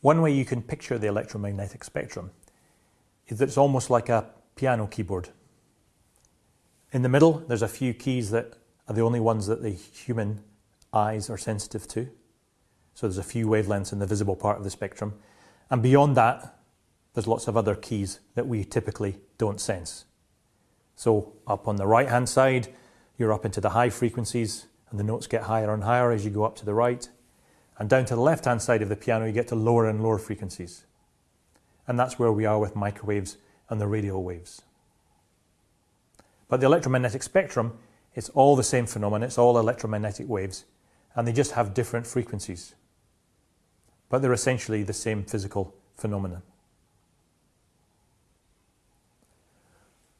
One way you can picture the electromagnetic spectrum is that it's almost like a piano keyboard. In the middle, there's a few keys that are the only ones that the human eyes are sensitive to. So there's a few wavelengths in the visible part of the spectrum. And beyond that, there's lots of other keys that we typically don't sense. So up on the right hand side, you're up into the high frequencies and the notes get higher and higher as you go up to the right. And down to the left hand side of the piano, you get to lower and lower frequencies. And that's where we are with microwaves and the radio waves. But the electromagnetic spectrum, it's all the same phenomenon, it's all electromagnetic waves, and they just have different frequencies. But they're essentially the same physical phenomenon.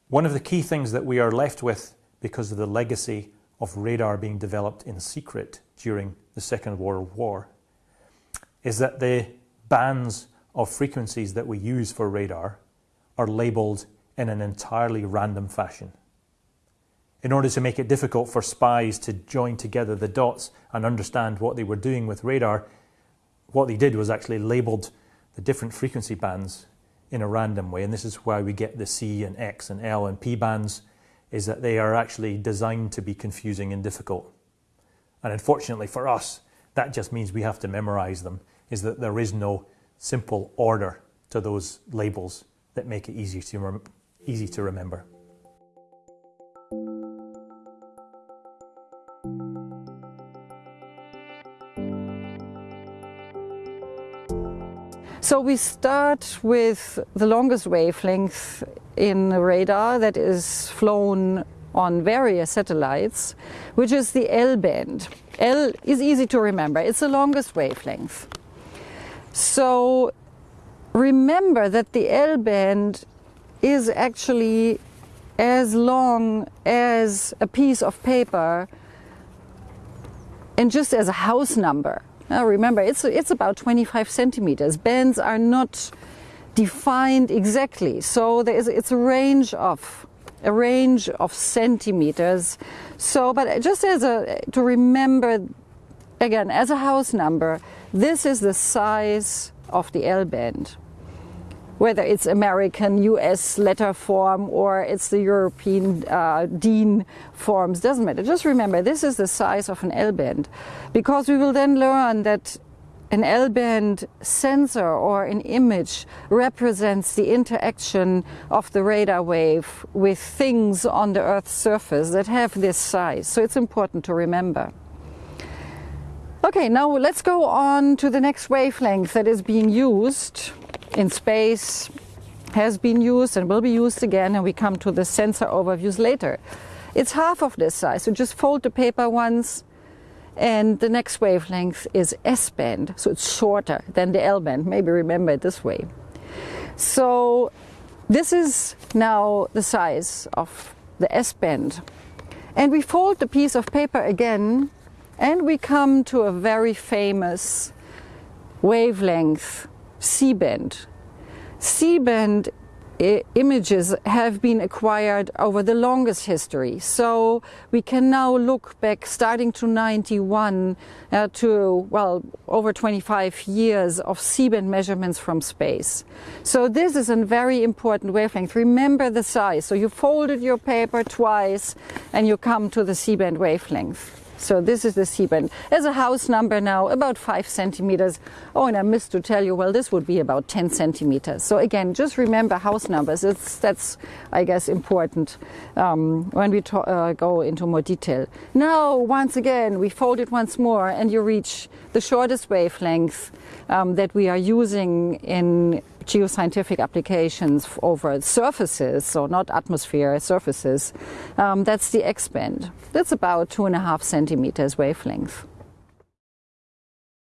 One of the key things that we are left with because of the legacy of radar being developed in secret during the Second World War is that the bands of frequencies that we use for radar are labelled in an entirely random fashion. In order to make it difficult for spies to join together the dots and understand what they were doing with radar, what they did was actually labelled the different frequency bands in a random way. And this is why we get the C and X and L and P bands is that they are actually designed to be confusing and difficult. And unfortunately for us, that just means we have to memorize them, is that there is no simple order to those labels that make it easy to, easy to remember. So we start with the longest wavelength in radar that is flown on various satellites, which is the L band. L is easy to remember, it's the longest wavelength. So remember that the L band is actually as long as a piece of paper and just as a house number. Now remember, it's, it's about 25 centimeters. Bands are not defined exactly, so there is, it's a range of a range of centimeters. So, but just as a to remember, again, as a house number, this is the size of the L band whether it's American, US letter form or it's the European uh, DIN forms, doesn't matter. Just remember, this is the size of an L-band because we will then learn that an L-band sensor or an image represents the interaction of the radar wave with things on the Earth's surface that have this size. So it's important to remember. Okay, now let's go on to the next wavelength that is being used in space has been used and will be used again and we come to the sensor overviews later. It's half of this size, so just fold the paper once and the next wavelength is S-band, so it's shorter than the L-band, maybe remember it this way. So this is now the size of the S-band. And we fold the piece of paper again and we come to a very famous wavelength C-band. C-band images have been acquired over the longest history. So we can now look back starting to 91 uh, to, well, over 25 years of C-band measurements from space. So this is a very important wavelength. Remember the size. So you folded your paper twice and you come to the C-band wavelength. So this is the C-band. As a house number now, about five centimeters. Oh, and I missed to tell you, well, this would be about 10 centimeters. So again, just remember house numbers. It's, that's, I guess, important um, when we uh, go into more detail. Now, once again, we fold it once more and you reach the shortest wavelength um, that we are using in geoscientific applications over surfaces, so not atmosphere, surfaces, um, that's the X-band. That's about two and a half centimeters wavelength.